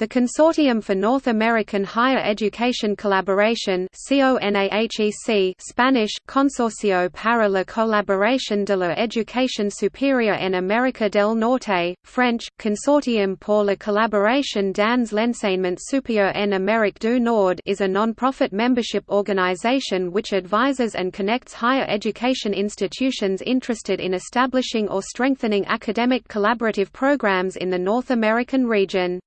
The Consortium for North American Higher Education Collaboration Spanish, Consorcio para la Colaboración de la Educación Superior en América del Norte, French, Consortium pour la Collaboration dans l'enseignement supérieur en Amérique du Nord is a non-profit membership organization which advises and connects higher education institutions interested in establishing or strengthening academic collaborative programs in the North American region.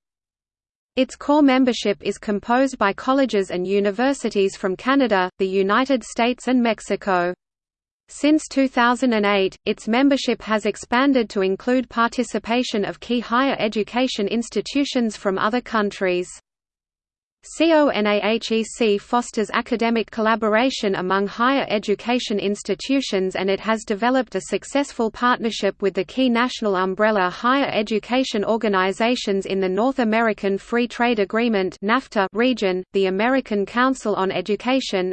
Its core membership is composed by colleges and universities from Canada, the United States and Mexico. Since 2008, its membership has expanded to include participation of key higher education institutions from other countries. CONAHEC fosters academic collaboration among higher education institutions and it has developed a successful partnership with the key national umbrella higher education organizations in the North American Free Trade Agreement region, the American Council on Education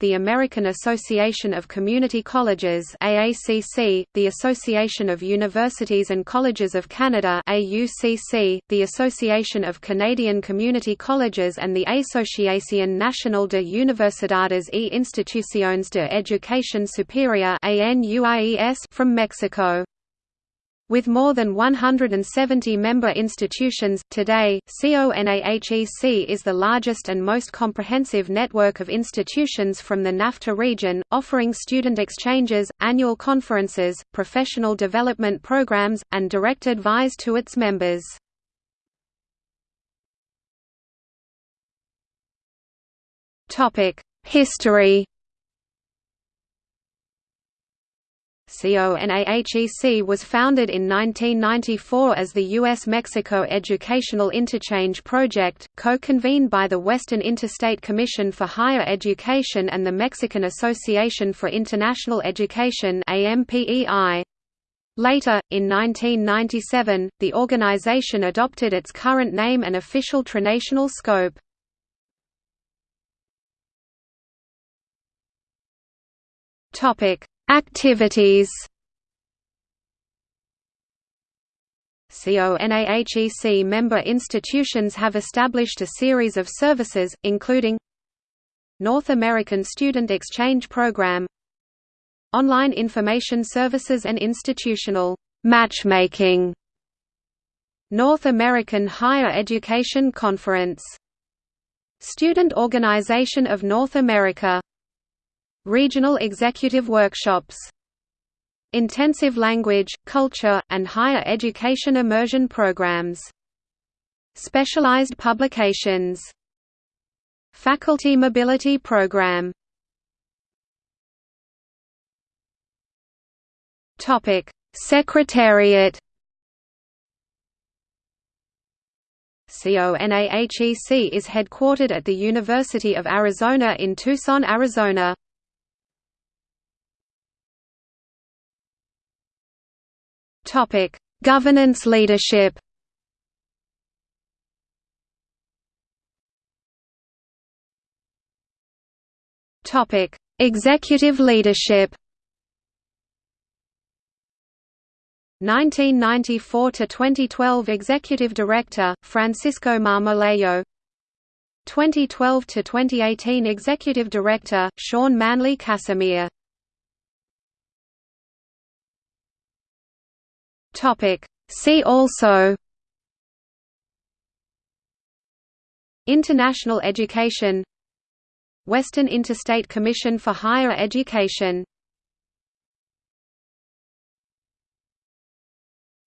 the American Association of Community Colleges the Association of Universities and Colleges of Canada the Association of Canadian Community Colleges and and the Asociación Nacional de Universidades e Instituciones de Educación Superior from Mexico. With more than 170 member institutions, today, CONAHEC is the largest and most comprehensive network of institutions from the NAFTA region, offering student exchanges, annual conferences, professional development programs, and direct advice to its members. History CONAHEC was founded in 1994 as the U.S.-Mexico Educational Interchange Project, co-convened by the Western Interstate Commission for Higher Education and the Mexican Association for International Education. Later, in 1997, the organization adopted its current name and official trinational scope. Topic: Activities. CONAHEC member institutions have established a series of services, including North American Student Exchange Program Online information services and institutional matchmaking North American Higher Education Conference Student Organization of North America Regional executive workshops Intensive language, culture, and higher education immersion programs. Specialized publications Faculty Mobility Program Topic: Secretariat CONAHEC is headquartered at the University of Arizona in Tucson, Arizona. Topic: Governance leadership. Topic: Executive leadership. 1994 to 2012 Executive Director Francisco Marmolejo 2012 to 2018 Executive Director Sean Manley Casimir Topic. See also International education Western Interstate Commission for Higher Education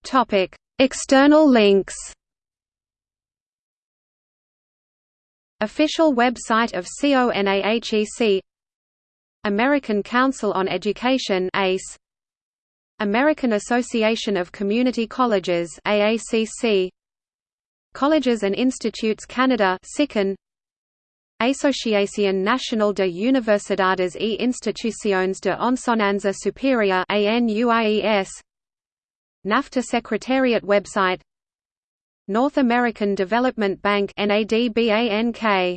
Topic. External links Official website of CONAHEC American Council on Education ACE American Association of Community Colleges AACC Colleges and Institutes Canada CICan Asociación Nacional de Universidades e Instituciones de Enseñanza Superior ANUIES NAFTA Secretariat website North American Development Bank NADBANK